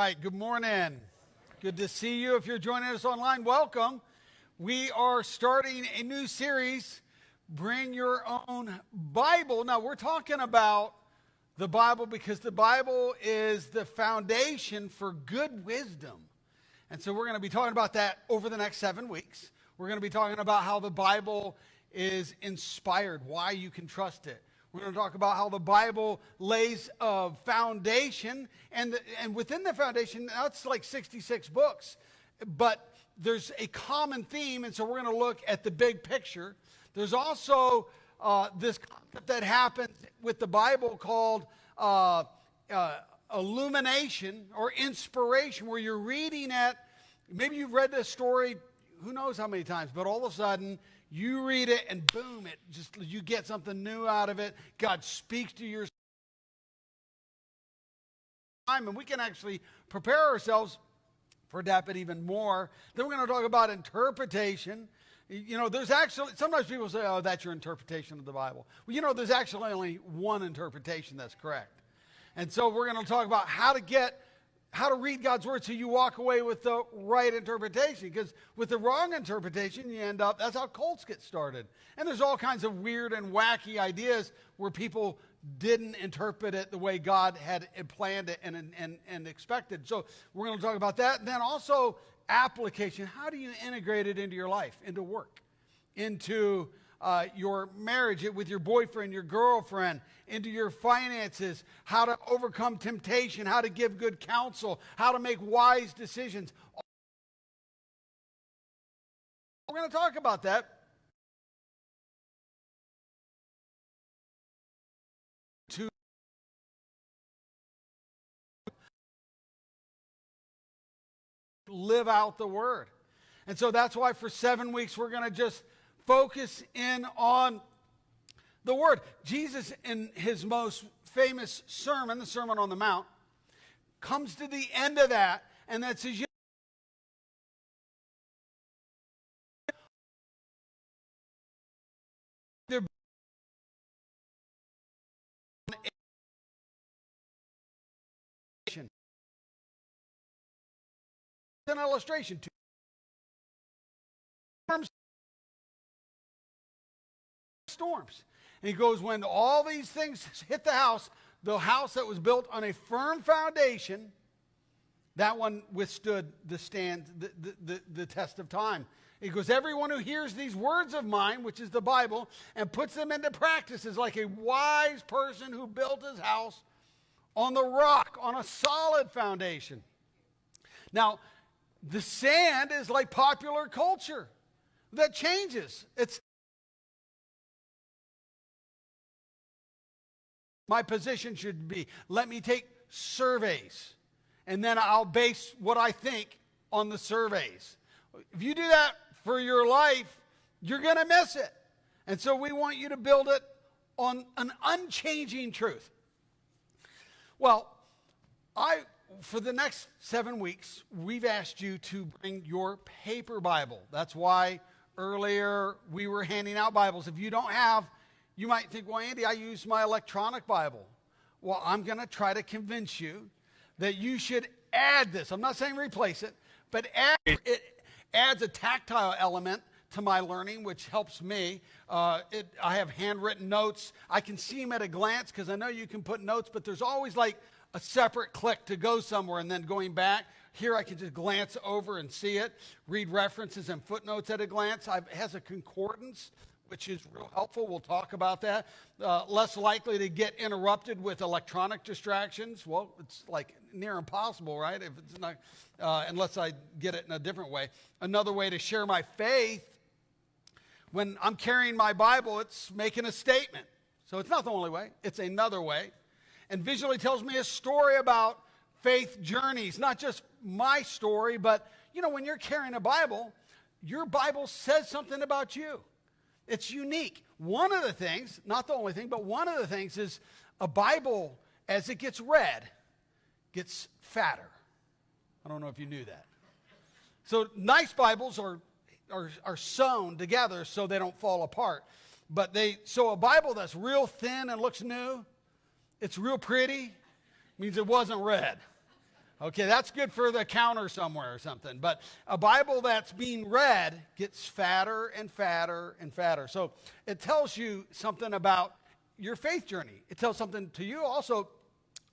right, good morning. Good to see you. If you're joining us online, welcome. We are starting a new series, Bring Your Own Bible. Now, we're talking about the Bible because the Bible is the foundation for good wisdom. And so we're going to be talking about that over the next seven weeks. We're going to be talking about how the Bible is inspired, why you can trust it. We're going to talk about how the Bible lays a foundation, and, and within the foundation, that's like 66 books, but there's a common theme, and so we're going to look at the big picture. There's also uh, this concept that happens with the Bible called uh, uh, illumination or inspiration, where you're reading it. maybe you've read this story who knows how many times, but all of a sudden you read it and boom, it just you get something new out of it. God speaks to your time, and we can actually prepare ourselves for but even more. Then we're going to talk about interpretation. You know, there's actually, sometimes people say, oh, that's your interpretation of the Bible. Well, you know, there's actually only one interpretation that's correct. And so we're going to talk about how to get how to read God's word so you walk away with the right interpretation. Because with the wrong interpretation, you end up, that's how cults get started. And there's all kinds of weird and wacky ideas where people didn't interpret it the way God had planned it and, and, and expected. So we're going to talk about that. And then also application. How do you integrate it into your life, into work, into uh, your marriage with your boyfriend, your girlfriend, into your finances, how to overcome temptation, how to give good counsel, how to make wise decisions. We're going to talk about that. To live out the word. And so that's why for seven weeks we're going to just focus in on the Word. Jesus, in his most famous sermon, the Sermon on the Mount, comes to the end of that, and that says, an illustration to storms. And he goes, when all these things hit the house, the house that was built on a firm foundation, that one withstood the stand, the, the, the, the test of time. He goes, everyone who hears these words of mine, which is the Bible, and puts them into practice is like a wise person who built his house on the rock, on a solid foundation. Now, the sand is like popular culture that changes. It's my position should be. Let me take surveys, and then I'll base what I think on the surveys. If you do that for your life, you're going to miss it. And so we want you to build it on an unchanging truth. Well, I for the next 7 weeks, we've asked you to bring your paper Bible. That's why earlier we were handing out Bibles. If you don't have you might think, well, Andy, I use my electronic Bible. Well, I'm going to try to convince you that you should add this. I'm not saying replace it, but add, it adds a tactile element to my learning, which helps me. Uh, it, I have handwritten notes. I can see them at a glance because I know you can put notes, but there's always like a separate click to go somewhere and then going back. Here I can just glance over and see it, read references and footnotes at a glance. I've, it has a concordance which is real helpful. We'll talk about that. Uh, less likely to get interrupted with electronic distractions. Well, it's like near impossible, right? If it's not, uh, unless I get it in a different way. Another way to share my faith when I'm carrying my Bible, it's making a statement. So it's not the only way, it's another way. And visually tells me a story about faith journeys, not just my story, but you know, when you're carrying a Bible, your Bible says something about you. It's unique. One of the things, not the only thing, but one of the things is a Bible, as it gets read, gets fatter. I don't know if you knew that. So nice Bibles are, are, are sewn together so they don't fall apart. But they, so a Bible that's real thin and looks new, it's real pretty, means it wasn't read. Okay, that's good for the counter somewhere or something. But a Bible that's being read gets fatter and fatter and fatter. So it tells you something about your faith journey. It tells something to you, also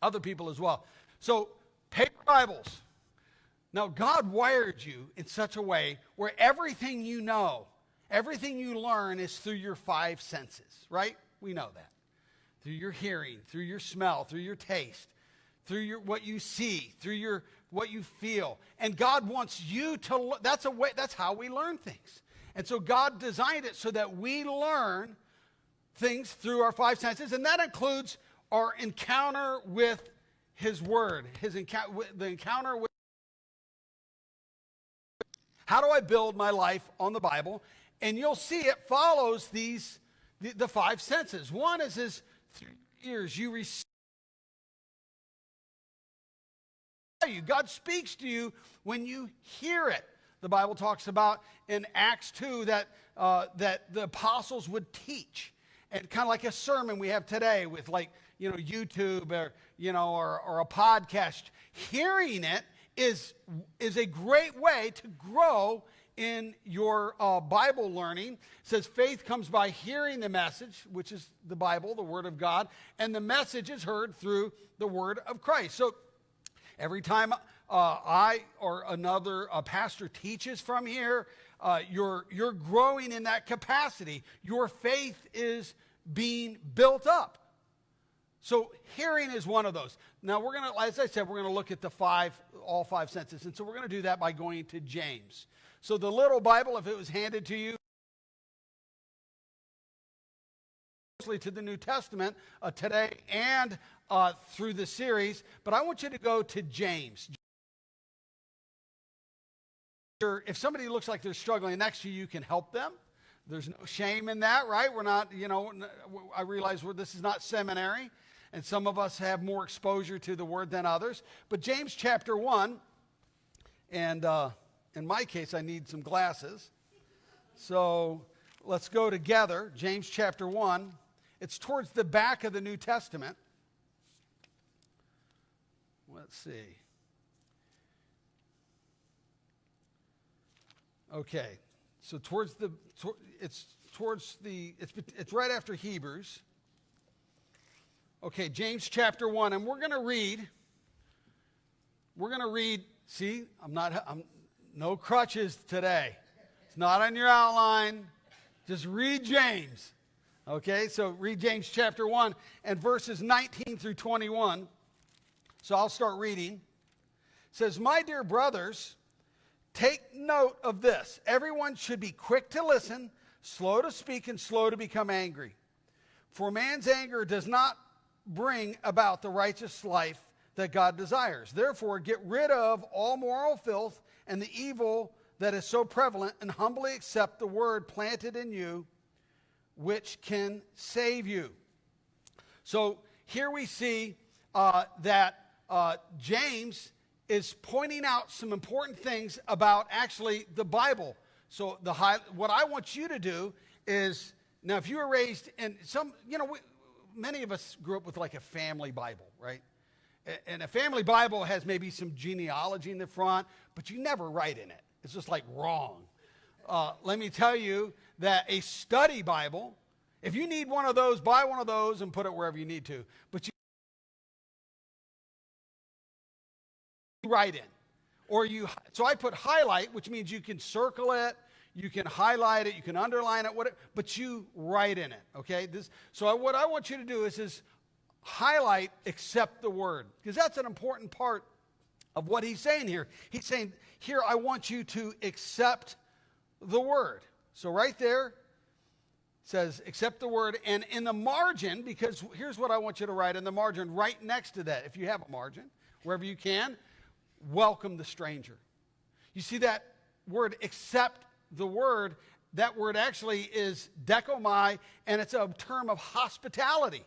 other people as well. So, paper Bibles. Now, God wired you in such a way where everything you know, everything you learn is through your five senses, right? We know that. Through your hearing, through your smell, through your taste through your, what you see, through your, what you feel. And God wants you to, that's, a way, that's how we learn things. And so God designed it so that we learn things through our five senses, and that includes our encounter with His Word, His encounter, the encounter with. How do I build my life on the Bible? And you'll see it follows these the, the five senses. One is his ears. You receive you. God speaks to you when you hear it. The Bible talks about in Acts 2 that, uh, that the apostles would teach. And kind of like a sermon we have today with like, you know, YouTube or, you know, or, or a podcast. Hearing it is, is a great way to grow in your uh, Bible learning. It says faith comes by hearing the message, which is the Bible, the Word of God, and the message is heard through the Word of Christ. So Every time uh, I or another pastor teaches from here, uh, you're, you're growing in that capacity. Your faith is being built up. So hearing is one of those. Now we're going to, as I said, we're going to look at the five, all five senses. And so we're going to do that by going to James. So the little Bible, if it was handed to you, to the New Testament uh, today and uh, through the series, but I want you to go to James. If somebody looks like they're struggling next to you, you can help them. There's no shame in that, right? We're not, you know, I realize this is not seminary, and some of us have more exposure to the word than others. But James chapter 1, and uh, in my case, I need some glasses. So let's go together. James chapter 1. It's towards the back of the New Testament. Let's see. Okay, so towards the it's towards the it's it's right after Hebrews. Okay, James chapter one, and we're going to read. We're going to read. See, I'm not. I'm no crutches today. It's not on your outline. Just read James. Okay, so read James chapter 1 and verses 19 through 21. So I'll start reading. It says, My dear brothers, take note of this. Everyone should be quick to listen, slow to speak, and slow to become angry. For man's anger does not bring about the righteous life that God desires. Therefore, get rid of all moral filth and the evil that is so prevalent, and humbly accept the word planted in you, which can save you. So here we see uh, that uh, James is pointing out some important things about actually the Bible. So the high, what I want you to do is now, if you were raised in some, you know, we, many of us grew up with like a family Bible, right? And a family Bible has maybe some genealogy in the front, but you never write in it. It's just like wrong. Uh, let me tell you that a study Bible, if you need one of those, buy one of those and put it wherever you need to. But you write in. Or you, so I put highlight, which means you can circle it, you can highlight it, you can underline it, whatever, but you write in it, okay? This, so I, what I want you to do is, is highlight accept the word, because that's an important part of what he's saying here. He's saying, here, I want you to accept the word. So right there, says accept the word and in the margin because here's what i want you to write in the margin right next to that if you have a margin wherever you can welcome the stranger. You see that word, accept the word, that word actually is dechomai, and it's a term of hospitality.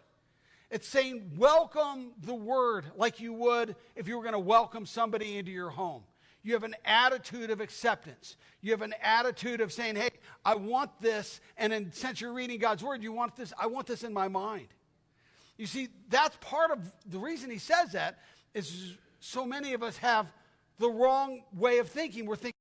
It's saying, welcome the word like you would if you were going to welcome somebody into your home. You have an attitude of acceptance. You have an attitude of saying, hey, I want this. And in, since you're reading God's word, you want this, I want this in my mind. You see, that's part of the reason he says that is so many of us have the wrong way of thinking. We're thinking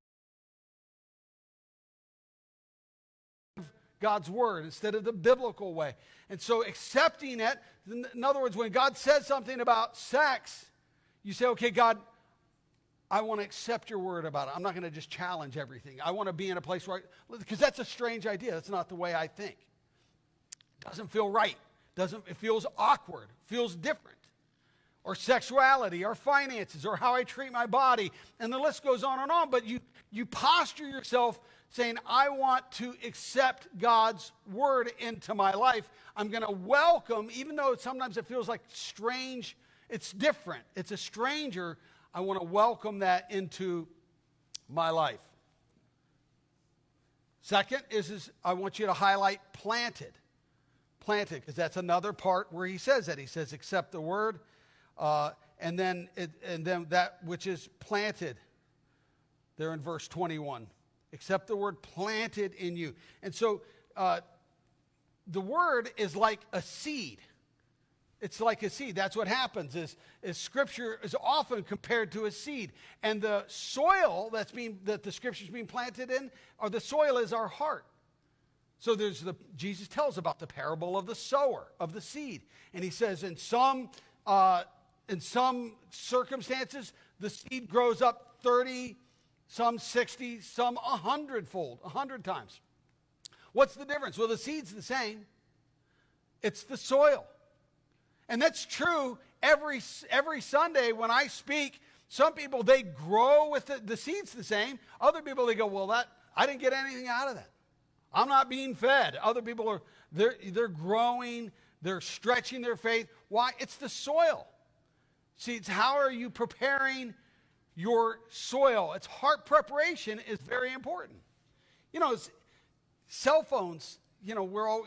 of God's word instead of the biblical way. And so accepting it, in other words, when God says something about sex, you say, okay, God, I want to accept your word about it. I'm not going to just challenge everything. I want to be in a place where, because that's a strange idea. That's not the way I think. It doesn't feel right. Doesn't, it feels awkward, feels different. Or sexuality, or finances, or how I treat my body. And the list goes on and on. But you, you posture yourself saying, I want to accept God's word into my life. I'm going to welcome, even though sometimes it feels like strange, it's different, it's a stranger. I want to welcome that into my life. Second is, is I want you to highlight planted. Planted, because that's another part where he says that. He says, accept the word, uh, and, then it, and then that which is planted. There in verse 21 except the word planted in you. And so uh, the word is like a seed. It's like a seed. That's what happens is, is scripture is often compared to a seed. And the soil that's being that the scripture is being planted in, or the soil is our heart. So there's the Jesus tells about the parable of the sower, of the seed. And he says in some uh, in some circumstances, the seed grows up 30 some 60, some 100 fold, 100 times. What's the difference? Well, the seed's the same, it's the soil. And that's true every, every Sunday when I speak. Some people, they grow with the, the seed's the same. Other people, they go, well, that, I didn't get anything out of that. I'm not being fed. Other people are, they're, they're growing, they're stretching their faith. Why? It's the soil. See, it's how are you preparing your soil. Its heart preparation is very important. You know, cell phones, you know, we're all,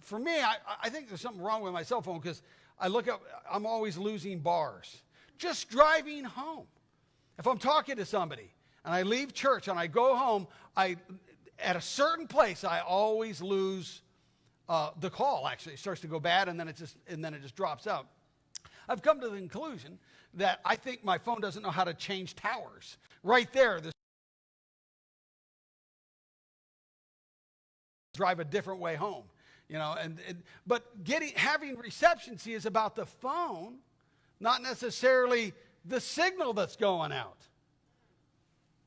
for me, I, I think there's something wrong with my cell phone because I look up, I'm always losing bars. Just driving home. If I'm talking to somebody and I leave church and I go home, I, at a certain place, I always lose uh, the call. Actually, it starts to go bad, and then it just and then it just drops out. I've come to the conclusion that I think my phone doesn't know how to change towers. Right there, this drive a different way home you know and, and, but getting having reception see is about the phone not necessarily the signal that's going out.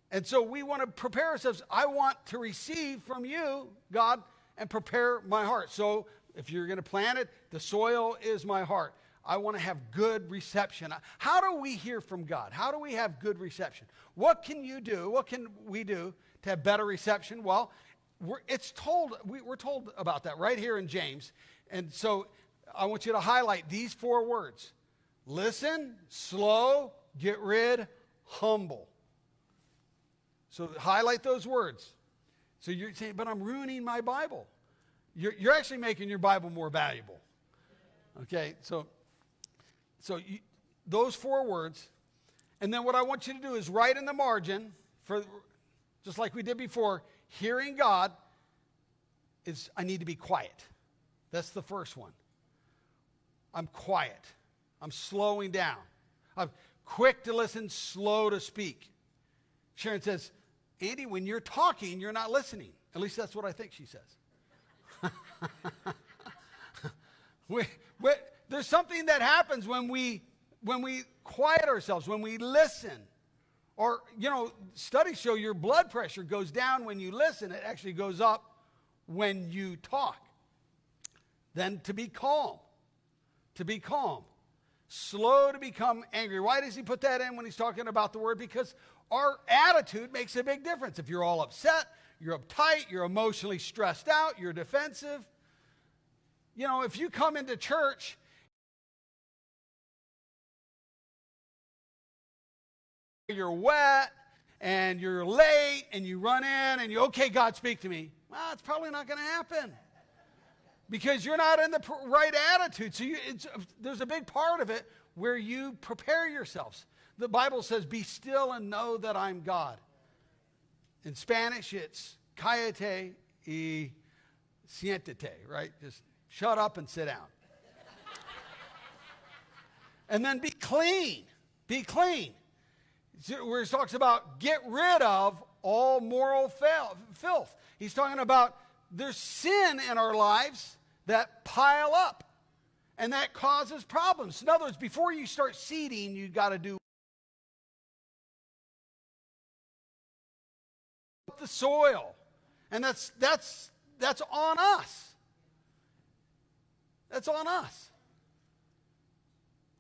And so we want to prepare ourselves. I want to receive from you god and prepare my heart. So if you're going to plant it the soil is my heart I want to have good reception. How do we hear from God? How do we have good reception? What can you do? What can we do to have better reception? Well, it's told, we, we're told about that right here in James. And so I want you to highlight these four words listen, slow, get rid, humble. So highlight those words. So you're saying, but I'm ruining my Bible. You're, you're actually making your Bible more valuable. Okay, so so you, those four words. And then what I want you to do is write in the margin, for just like we did before, hearing God is I need to be quiet. That's the first one. I'm quiet. I'm slowing down. I'm quick to listen, slow to speak. Sharon says, Andy, when you're talking, you're not listening. At least that's what I think she says. we, there's something that happens when we when we quiet ourselves, when we listen. Or, you know, studies show your blood pressure goes down when you listen. It actually goes up when you talk. Then to be calm. To be calm. Slow to become angry. Why does he put that in when he's talking about the word? Because our attitude makes a big difference. If you're all upset, you're uptight, you're emotionally stressed out, you're defensive. You know, if you come into church you're wet and you're late and you run in and you, okay, God, speak to me. Well, it's probably not going to happen because you're not in the right attitude. So you, there's a big part of it where you prepare yourselves. The Bible says, be still and know that I'm God. In Spanish, it's cállate y siéntate, right? Just shut up and sit down. and then be clean. be clean. Where he talks about get rid of all moral filth. He's talking about there's sin in our lives that pile up and that causes problems. In other words, before you start seeding, you've got to do the soil. And that's that's that's on us. That's on us.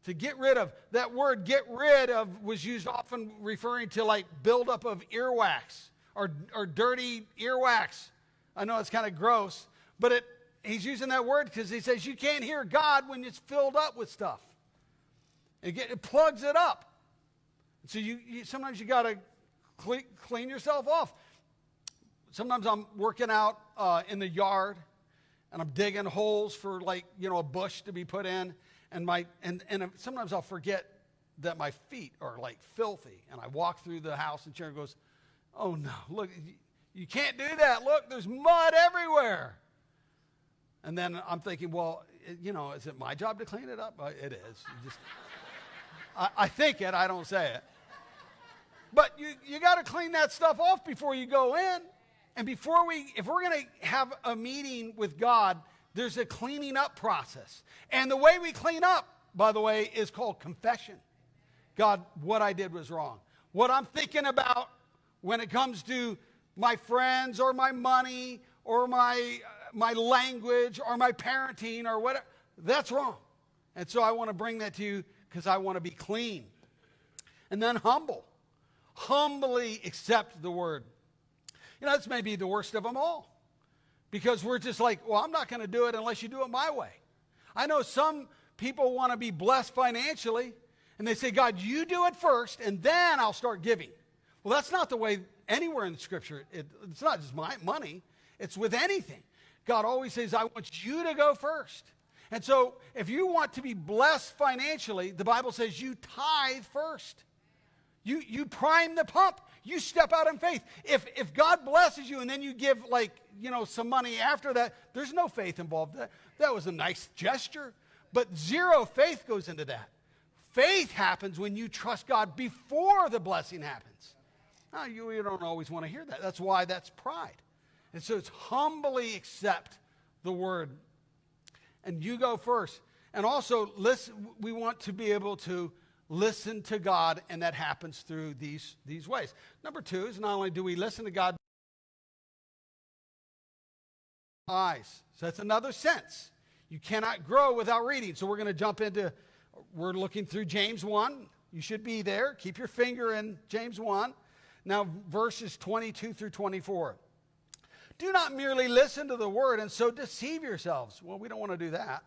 To get rid of that word get rid of was used often referring to like buildup of earwax or, or dirty earwax. I know it's kind of gross, but it, he's using that word because he says you can't hear God when it's filled up with stuff. It, get, it plugs it up. So you, you sometimes you got to clean, clean yourself off. Sometimes I'm working out uh, in the yard and I'm digging holes for like you know a bush to be put in, and my and and sometimes I'll forget that my feet are like filthy, and I walk through the house and Sharon goes, "Oh no, look, you can't do that. Look, there's mud everywhere." And then I'm thinking, well, you know, is it my job to clean it up? Uh, it is. Just, I, I think it. I don't say it. But you, you got to clean that stuff off before you go in. And before we, if we're going to have a meeting with God, there's a cleaning up process. And the way we clean up, by the way, is called confession. God, what I did was wrong. What I'm thinking about when it comes to my friends or my money or my, uh, my language or my parenting or whatever, that's wrong. And so I want to bring that to you because I want to be clean. And then humble. Humbly accept the word. You know, this may be the worst of them all. Because we're just like, well, I'm not going to do it unless you do it my way. I know some people want to be blessed financially, and they say, God, you do it first, and then I'll start giving. Well, that's not the way anywhere in the scripture. It, it's not just my money, it's with anything. God always says, I want you to go first. And so, if you want to be blessed financially, the Bible says you tithe first. You, you prime the pump. You step out in faith. If, if God blesses you and then you give, like, you know, some money after that, there's no faith involved. That, that was a nice gesture. But zero faith goes into that. Faith happens when you trust God before the blessing happens. Now, you, you don't always want to hear that. That's why that's pride. And so it's humbly accept the word. And you go first. And also, listen, we want to be able to listen to God, and that happens through these, these ways. Number two is not only do we listen to God, eyes. So that's another sense. You cannot grow without reading. So we're going to jump into, we're looking through James 1. You should be there. Keep your finger in James 1. Now, verses 22 through 24. Do not merely listen to the word and so deceive yourselves. Well, we don't want to do that.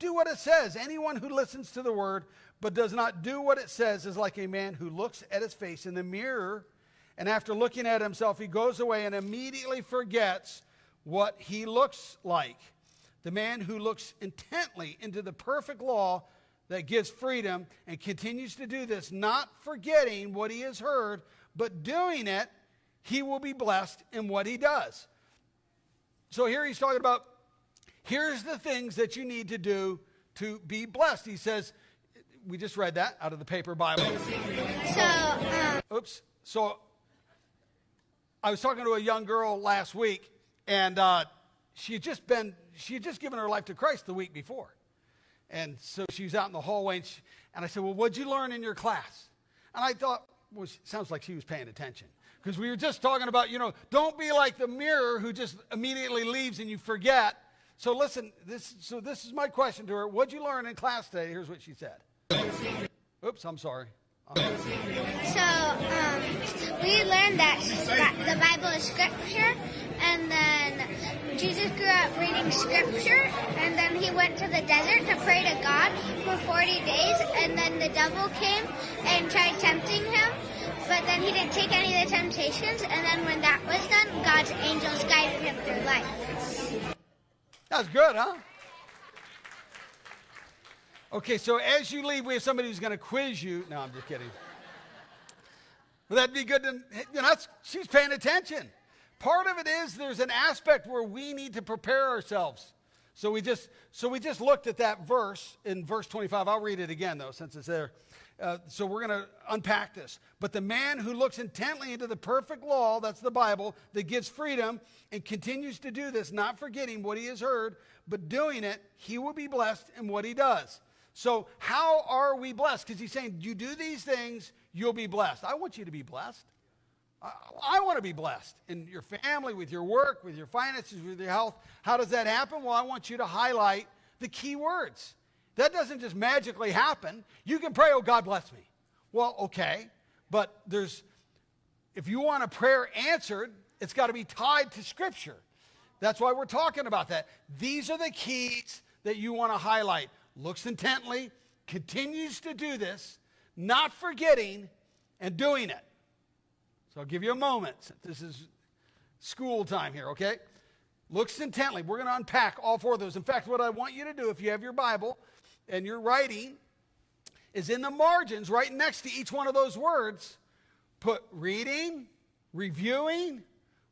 Do what it says. Anyone who listens to the word but does not do what it says is like a man who looks at his face in the mirror, and after looking at himself, he goes away and immediately forgets what he looks like. The man who looks intently into the perfect law that gives freedom and continues to do this, not forgetting what he has heard, but doing it, he will be blessed in what he does. So here he's talking about here's the things that you need to do to be blessed. He says, we just read that out of the paper Bible. So, um, oops. So, I was talking to a young girl last week, and uh, she had just been, she had just given her life to Christ the week before. And so she was out in the hallway, and, she, and I said, Well, what'd you learn in your class? And I thought, well, sounds like she was paying attention. Because we were just talking about, you know, don't be like the mirror who just immediately leaves and you forget. So listen, this, so this is my question to her. What'd you learn in class today? Here's what she said. Oops, I'm sorry. So, um, we learned that, that the Bible is scripture, and then Jesus grew up reading scripture, and then he went to the desert to pray to God for 40 days, and then the devil came and tried tempting him, but then he didn't take any of the temptations, and then when that was done, God's angels guided him through life. That's good, huh? Okay, so as you leave, we have somebody who's going to quiz you. No, I'm just kidding. But that'd be good to, you know, she's paying attention. Part of it is there's an aspect where we need to prepare ourselves. So we just so we just looked at that verse in verse 25. I'll read it again though, since it's there. Uh, so we're going to unpack this. But the man who looks intently into the perfect law, that's the Bible, that gives freedom and continues to do this, not forgetting what he has heard, but doing it, he will be blessed in what he does. So, how are we blessed? Because he's saying, you do these things, you'll be blessed. I want you to be blessed. I, I want to be blessed in your family, with your work, with your finances, with your health. How does that happen? Well, I want you to highlight the key words. That doesn't just magically happen. You can pray, oh, God bless me. Well, okay, but there's, if you want a prayer answered, it's got to be tied to Scripture. That's why we're talking about that. These are the keys that you want to highlight. Looks intently, continues to do this, not forgetting, and doing it. So I'll give you a moment. This is school time here, okay? Looks intently. We're going to unpack all four of those. In fact, what I want you to do, if you have your Bible, and you're writing is in the margins, right next to each one of those words, put reading, reviewing,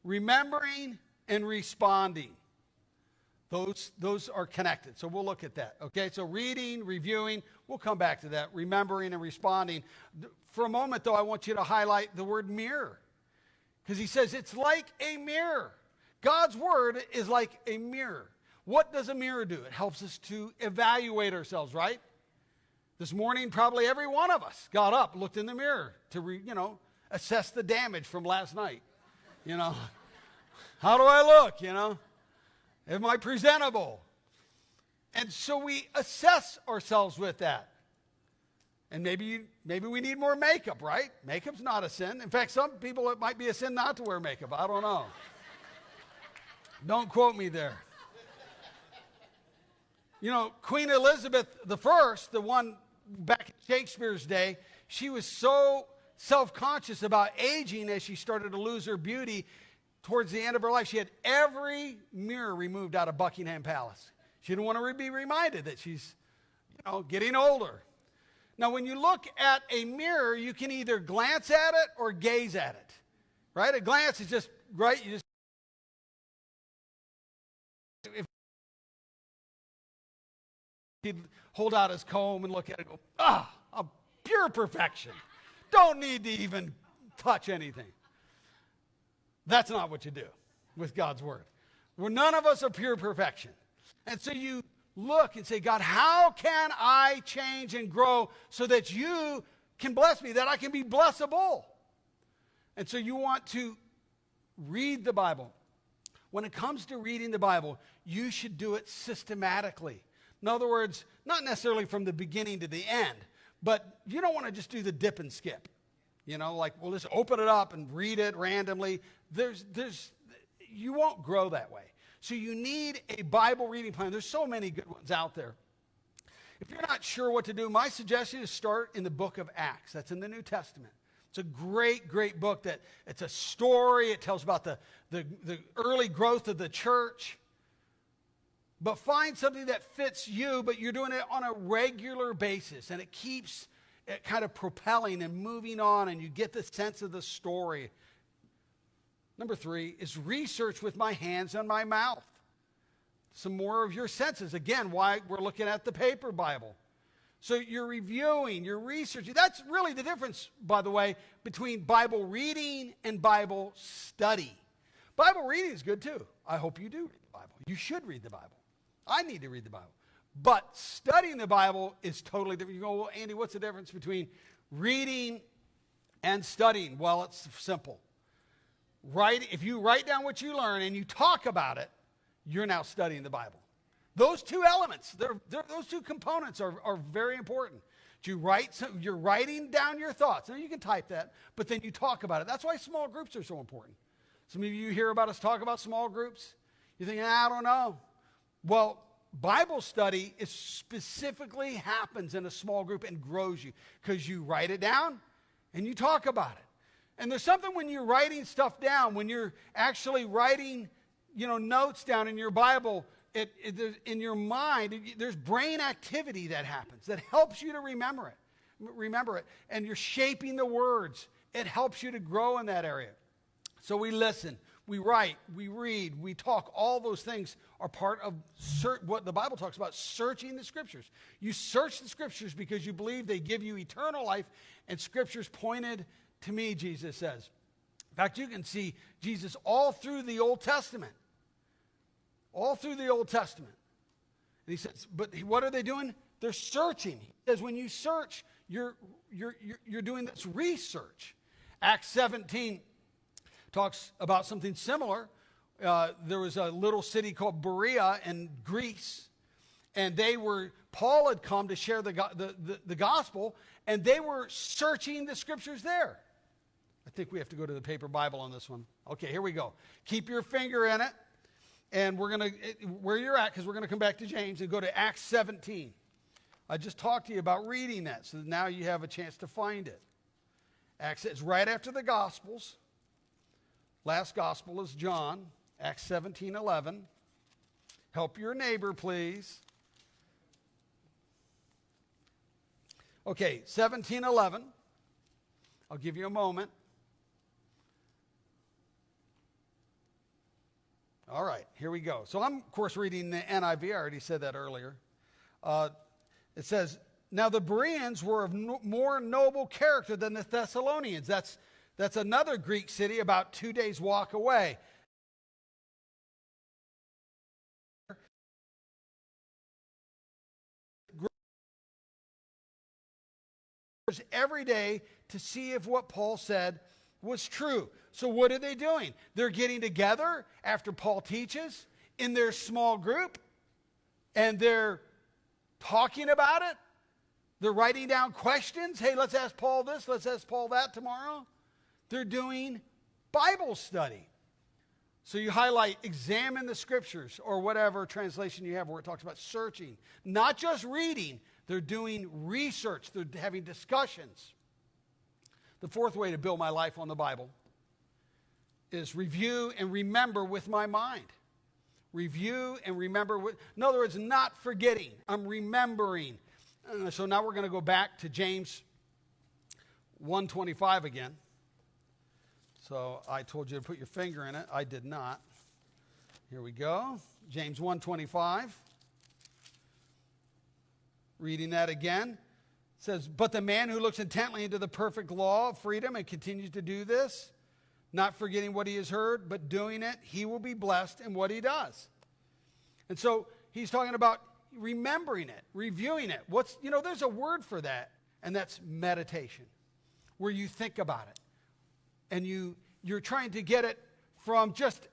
remembering, and responding. Those, those are connected. So we'll look at that. Okay, so reading, reviewing, we'll come back to that. Remembering and responding. For a moment, though, I want you to highlight the word mirror. Because he says it's like a mirror. God's word is like a mirror. What does a mirror do? It helps us to evaluate ourselves, right? This morning, probably every one of us got up, looked in the mirror to, re, you know, assess the damage from last night. You know, how do I look? You know, am I presentable? And so we assess ourselves with that. And maybe, maybe we need more makeup, right? Makeup's not a sin. In fact, some people, it might be a sin not to wear makeup. I don't know. don't quote me there. You know, Queen Elizabeth I, the one back in Shakespeare's day, she was so self conscious about aging as she started to lose her beauty towards the end of her life. She had every mirror removed out of Buckingham Palace. She didn't want to be reminded that she's, you know, getting older. Now, when you look at a mirror, you can either glance at it or gaze at it. Right? A glance is just right. You just He'd hold out his comb and look at it go, ah, a pure perfection. Don't need to even touch anything. That's not what you do with God's word. Where none of us are pure perfection. And so you look and say, God, how can I change and grow so that you can bless me, that I can be blessable? And so you want to read the Bible. When it comes to reading the Bible, you should do it systematically. In other words, not necessarily from the beginning to the end, but you don't want to just do the dip and skip. You know, like, we'll just open it up and read it randomly. There's, there's, you won't grow that way. So you need a Bible reading plan. There's so many good ones out there. If you're not sure what to do, my suggestion is start in the book of Acts. That's in the New Testament. It's a great, great book that it's a story. It tells about the, the, the early growth of the church. But find something that fits you, but you're doing it on a regular basis, and it keeps Eh, kind of propelling and moving on, and you get the sense of the story. Number three is research with my hands and my mouth. Some more of your senses. Again, why we're looking at the paper Bible. So you're reviewing, you're researching. That's really the difference, by the way, between Bible reading and Bible study. Bible reading is good too. I hope you do read the Bible. You should read the Bible. I need to read the Bible. But studying the Bible is totally different. You go, well, Andy, what's the difference between reading and studying? Well, it's simple. Write, if you write down what you learn and you talk about it, you're now studying the Bible. Those two elements, they're, they're, those two components are, are very important. You write, you're writing down your thoughts. Now you can type that, but then you talk about it. That's why small groups are so important. Some of you hear about us talk about small groups. You think, I don't know. Well, Bible study is specifically happens in a small group and grows you because you write it down and you talk about it. And there's something when you're writing stuff down, when you're actually writing, you know, notes down in your Bible, it, it, in your mind, it, there's brain activity that happens that helps you to remember it. Remember it. And you're shaping the words. It helps you to grow in that area. So we listen, we write, we read, we talk. All those things are part of ser- what the Bible talks about searching the scriptures. You search the scriptures because you believe they give you eternal life, and scriptures pointed to me, Jesus says. In fact, you can see Jesus all through the Old Testament. All through the Old Testament. And he says, but what are they doing? They're searching. He says, when you search, you're, you're, you're, you're doing this research. Acts 17 talks about something similar. Uh, there was a little city called Berea in Greece, and they were, Paul had come to share the, the, the, the gospel, and they were searching the scriptures there. I think we have to go to the paper Bible on this one. Okay, here we go. Keep your finger in it, and we're going to, where you're at, because we're going to come back to James and go to Acts 17. I just talked to you about reading that, so now you have a chance to find it. Acts, it's right after the Gospels. Last Gospel is John, Acts 17 11. Help your neighbor, please. Okay, 1711. I'll give you a moment. All right, here we go. So I'm, of course, reading the NIV. I already said that earlier. Uh, it says, Now the Bereans were of no, more noble character than the Thessalonians. That's, that's another Greek city about two days' walk away. Every day to see if what Paul said was true. So, what are they doing? They're getting together after Paul teaches in their small group and they're talking about it. They're writing down questions. Hey, let's ask Paul this, let's ask Paul that tomorrow. They're doing Bible study. So you highlight, examine the scriptures or whatever translation you have where it talks about searching, not just reading. They're doing research, they're having discussions. The fourth way to build my life on the Bible is review and remember with my mind. Review and remember. With, in other words, not forgetting. I'm remembering. Uh, so now we're going to go back to James 125 again. So I told you to put your finger in it. I did not. Here we go. James 125. Reading that again. Says, But the man who looks intently into the perfect law of freedom and continues to do this, not forgetting what he has heard, but doing it, he will be blessed in what he does. And so he's talking about remembering it, reviewing it. What's, you know, there's a word for that, and that's meditation, where you think about it and you you're trying to get it from just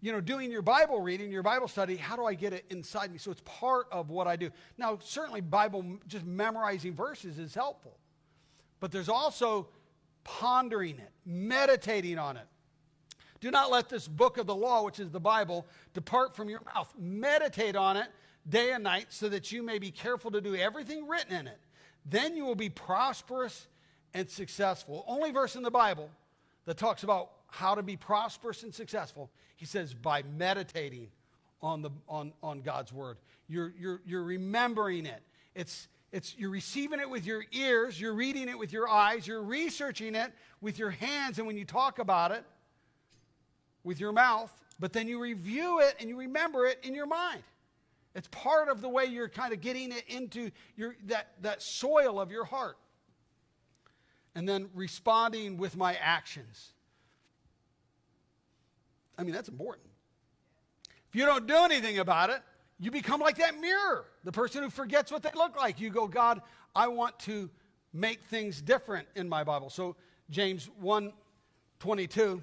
you know doing your bible reading your bible study how do i get it inside me? So it's part of what i do. Now certainly bible just memorizing verses is helpful but there's also pondering it meditating on it. Do not let this book of the law which is the bible depart from your mouth. Meditate on it day and night so that you may be careful to do everything written in it. Then you will be prosperous and successful. Only verse in the bible that talks about how to be prosperous and successful. He says, by meditating on, the, on, on God's word. You're, you're, you're remembering it. It's, it's, you're receiving it with your ears, you're reading it with your eyes, you're researching it with your hands, and when you talk about it with your mouth, but then you review it and you remember it in your mind. It's part of the way you're kind of getting it into your, that, that soil of your heart and then responding with my actions. I mean, that's important. If you don't do anything about it, you become like that mirror, the person who forgets what they look like. You go, God, I want to make things different in my Bible. So James 1 22.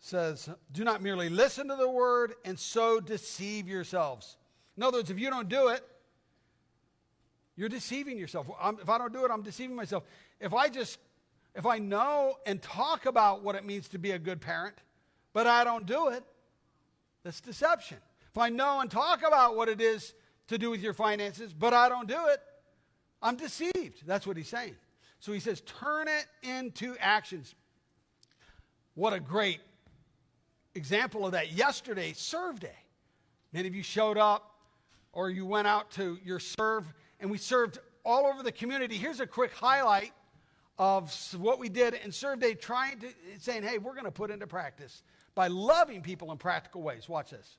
Says, do not merely listen to the word and so deceive yourselves. In other words, if you don't do it, you're deceiving yourself. I'm, if I don't do it, I'm deceiving myself. If I just, if I know and talk about what it means to be a good parent, but I don't do it, that's deception. If I know and talk about what it is to do with your finances, but I don't do it, I'm deceived. That's what he's saying. So he says, turn it into actions. What a great example of that. Yesterday, serve day. Many of you showed up or you went out to your serve and we served all over the community. Here's a quick highlight of what we did in Serve Day, trying to, saying, hey, we're going to put into practice by loving people in practical ways. Watch this.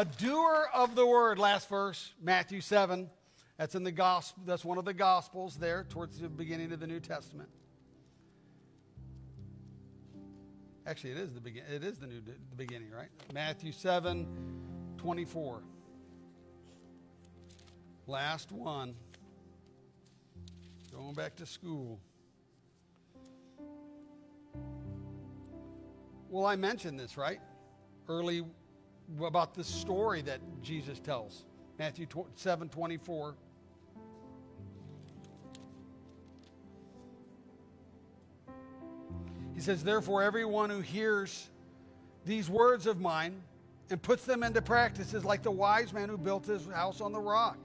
A, doer of the word. Last verse, Matthew 7. That's in the gospel. That's one of the gospels there towards the beginning of the New Testament. Actually, it is the begin. It is the new the beginning, right? Matthew 7, 24. Last one. Going back to school. Well, I mentioned this, right? Early about the story that Jesus tells. Matthew 7 24. He says, Therefore, everyone who hears these words of mine and puts them into practice is like the wise man who built his house on the rock.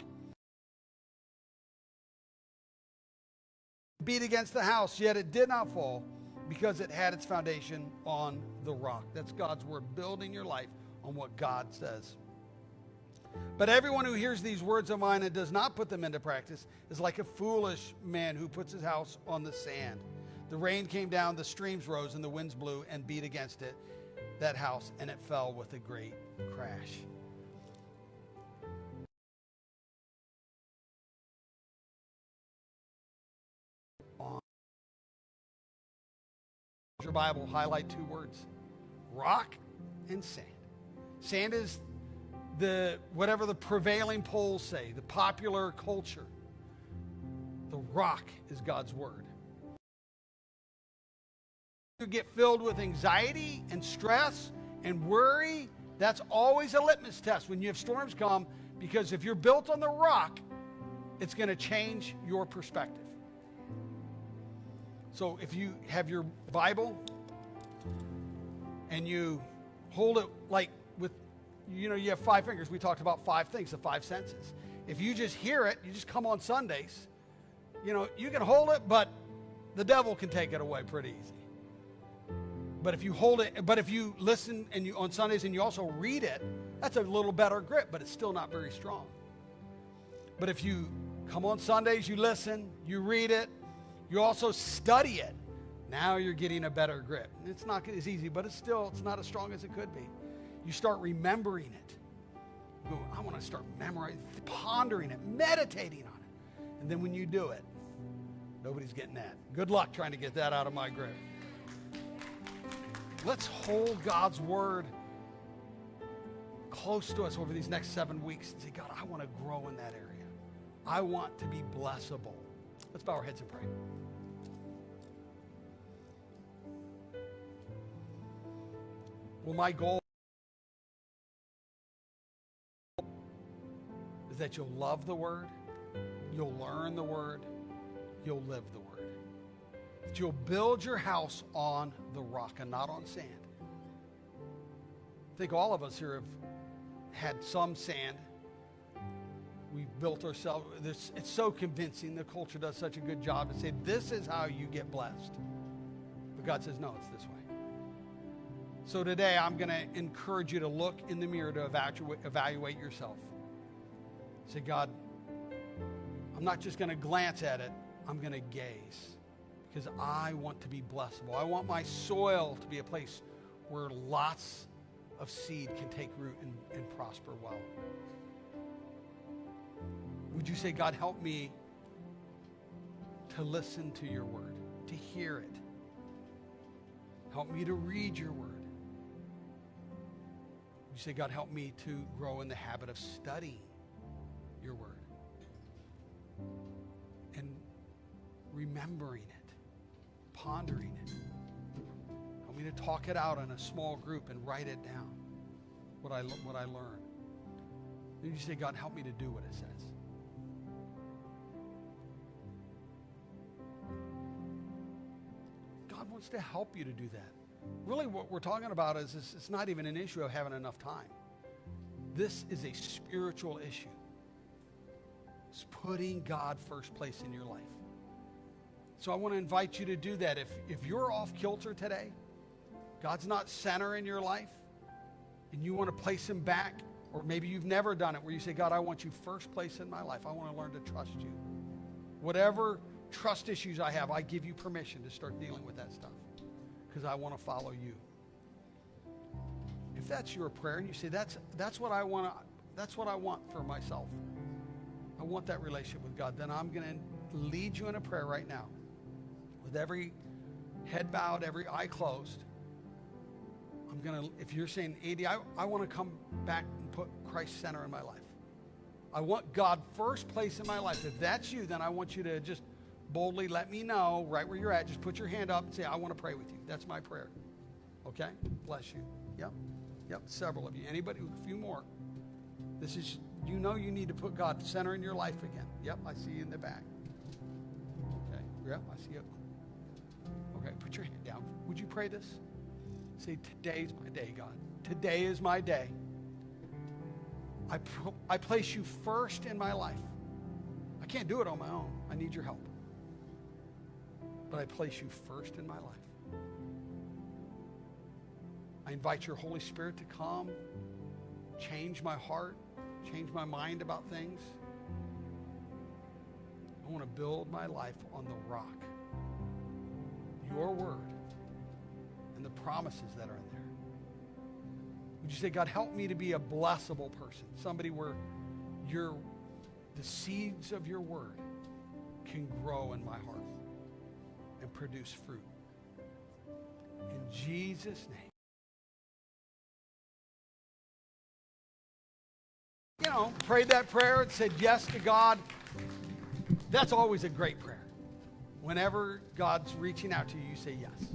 Beat against the house, yet it did not fall because it had its foundation on the rock. That's God's word, building your life on what God says. But everyone who hears these words of mine and does not put them into practice is like a foolish man who puts his house on the sand. The rain came down, the streams rose, and the winds blew and beat against it, that house, and it fell with a great crash. Your Bible, highlight two words rock and sand. Sand is the whatever the prevailing polls say, the popular culture. The rock is God's word. You get filled with anxiety and stress and worry. That's always a litmus test when you have storms come because if you're built on the rock, it's going to change your perspective. So if you have your Bible and you hold it like you know, you have five fingers. We talked about five things, the five senses. If you just hear it, you just come on Sundays, you know, you can hold it, but the devil can take it away pretty easy. But if you hold it, but if you listen and you on Sundays and you also read it, that's a little better grip, but it's still not very strong. But if you come on Sundays, you listen, you read it, you also study it. Now you're getting a better grip. It's not as easy, but it's still it's not as strong as it could be. You start remembering it. You go, I want to start memorizing, pondering it, meditating on it. And then when you do it, nobody's getting that. Good luck trying to get that out of my grip. Let's hold God's word close to us over these next seven weeks and say, God, I want to grow in that area. I want to be blessable. Let's bow our heads and pray. Well, my goal is that you'll love the word, you'll learn the word, you'll live the word. That you'll build your house on the rock and not on sand. I think all of us here have had some sand. we've built ourselves. It's so convincing. The culture does such a good job to say, this is how you get blessed. But God says, no, it's this way. So today, I'm going to encourage you to look in the mirror to evaluate, evaluate yourself. Say, God, I'm not just going to glance at it, I'm going to gaze because I want to be blessable. I want my soil to be a place where lots of seed can take root and, and prosper well. Would you say, God, help me to listen to your word, to hear it? Help me to read your word. Would you say, God, help me to grow in the habit of studying your word and remembering it, pondering it. Help me to talk it out in a small group and write it down, what I, what I learn. Then you say, God, help me to do what it says. God wants to help you to do that. Really, what we're talking about is, is it's not even an issue of having enough time. This is a spiritual issue. It's putting God first place in your life. So I want to invite you to do that. If, if you're off kilter today, God's not center in your life, and you want to place him back, or maybe you've never done it where you say, God, I want you first place in my life. I want to learn to trust you. Whatever trust issues I have, I give you permission to start dealing with that stuff because I want to follow you. If that's your prayer and you say that's that's what I want to that's what I want for myself. I want that relationship with God, then I'm going to lead you in a prayer right now. With every head bowed, every eye closed. I'm going to if you're saying, "Andy, I, I want to come back and put Christ center in my life. I want God first place in my life. If that's you, then I want you to just boldly let me know right where you're at. Just put your hand up and say, I want to pray with you. That's my prayer. Okay? Bless you. Yep. Yep. Several of you. Anybody? A few more. This is, you know, you need to put God center in your life again. Yep. I see you in the back. Okay. Yep. I see you. Okay. Put your hand down. Would you pray this? Say, today's my day, God. Today is my day. I, I place you first in my life. I can't do it on my own. I need your help but I place you first in my life. I invite your Holy Spirit to come, change my heart, change my mind about things. I want to build my life on the rock, your word, and the promises that are in there. Would you say, God, help me to be a blessable person, somebody where your the seeds of your word can grow in my heart and produce fruit. In Jesus' name. You know, prayed that prayer and said yes to God. That's always a great prayer. Whenever God's reaching out to you, you say yes.